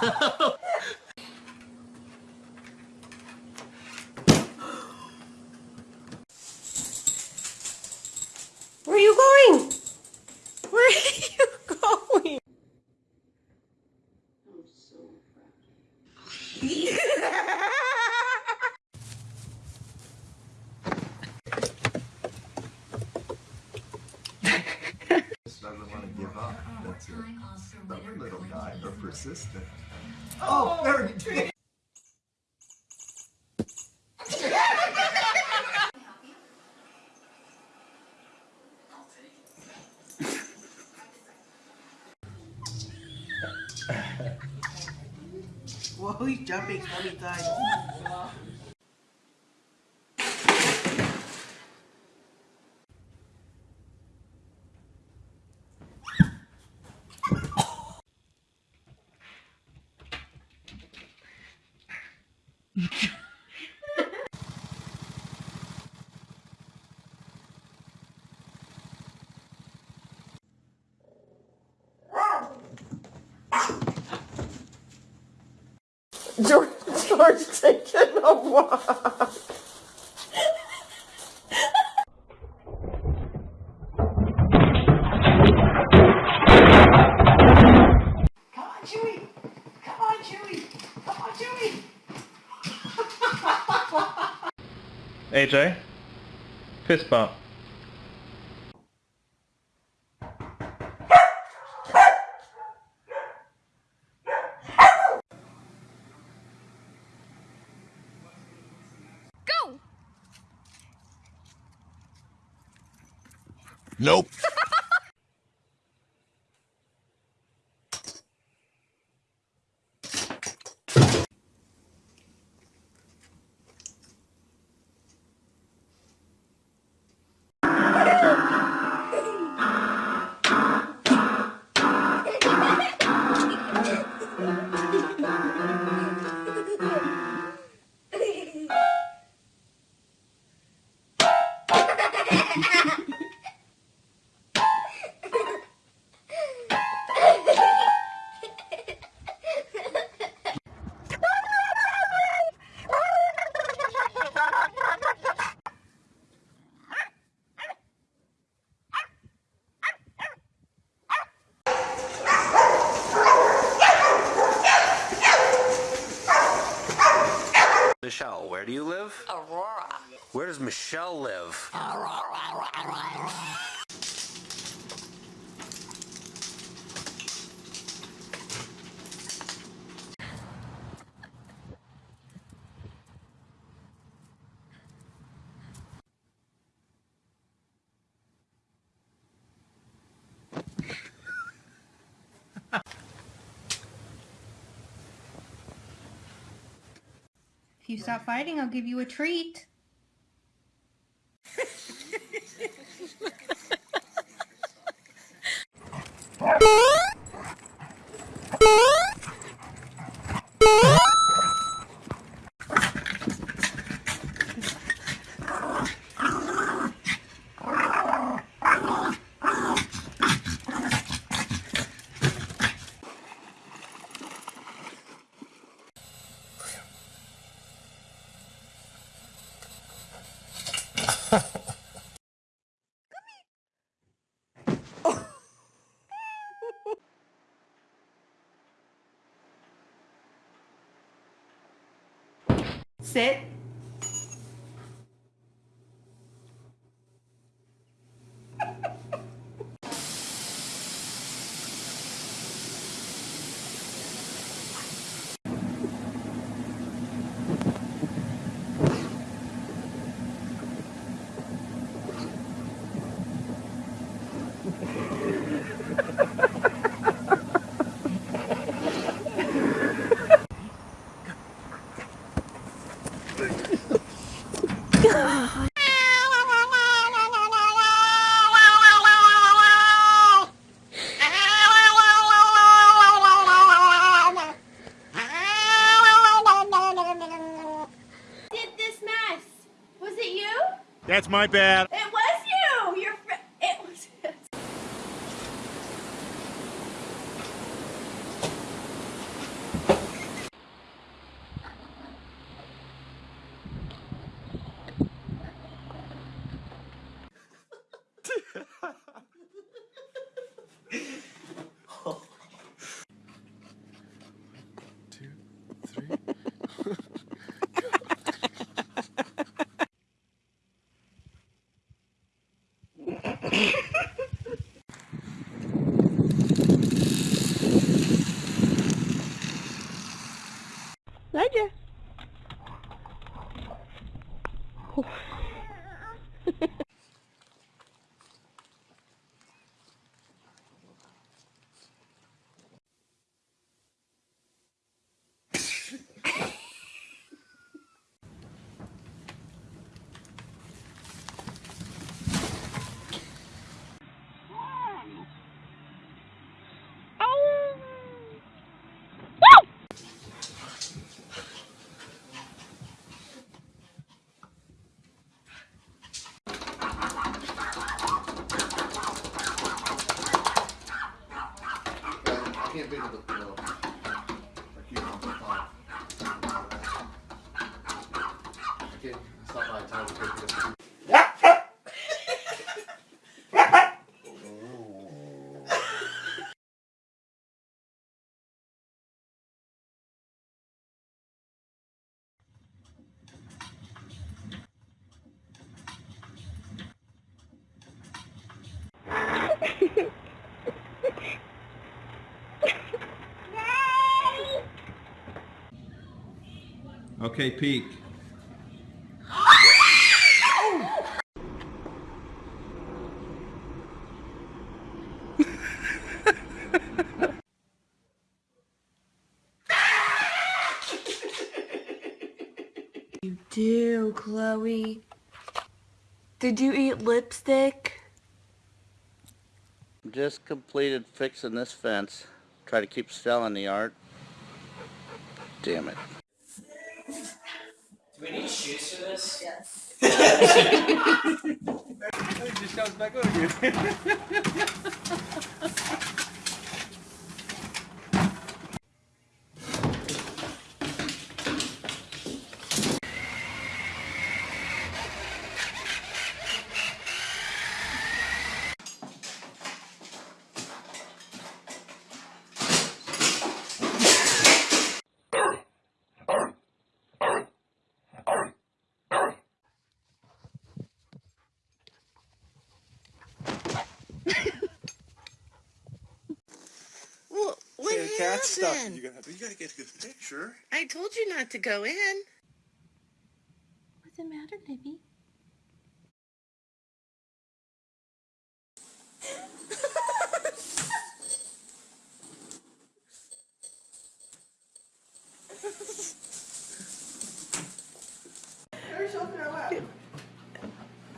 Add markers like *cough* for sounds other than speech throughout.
Where are you going? Where are you going? Just doesn't want to give up. That's it. Stubborn little guy, but persistent. Oh, there you go. Whoa, he's jumping so many times. *laughs* George, George taking a walk. AJ, fist bump. Where do you live? Michelle live? If you stop fighting, I'll give you a treat. ¿Qué? Sit. Did this mess? Was it you? That's my bad. It was you. Your fr- it was. Two, three. Elijah. I can't think of the no. I keep on the phone. Okay, peek. Do, Chloe. Did you eat lipstick? Just completed fixing this fence. Try to keep selling the art. Damn it. Do we need shoes for this? *laughs* It just comes back over you. *laughs* Well, what Hey, cat stuff. happened? You gotta, you gotta get a good picture. I told you not to go in. What's the matter, baby?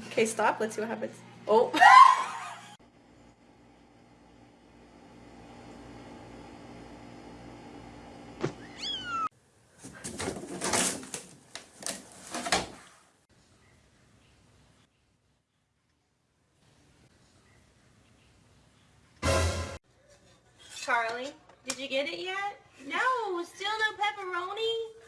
Okay, stop. Let's see what happens. Oh. *laughs* Charlie, did you get it yet? No, still no pepperoni.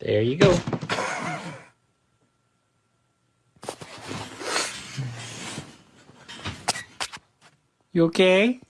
There you go. You okay?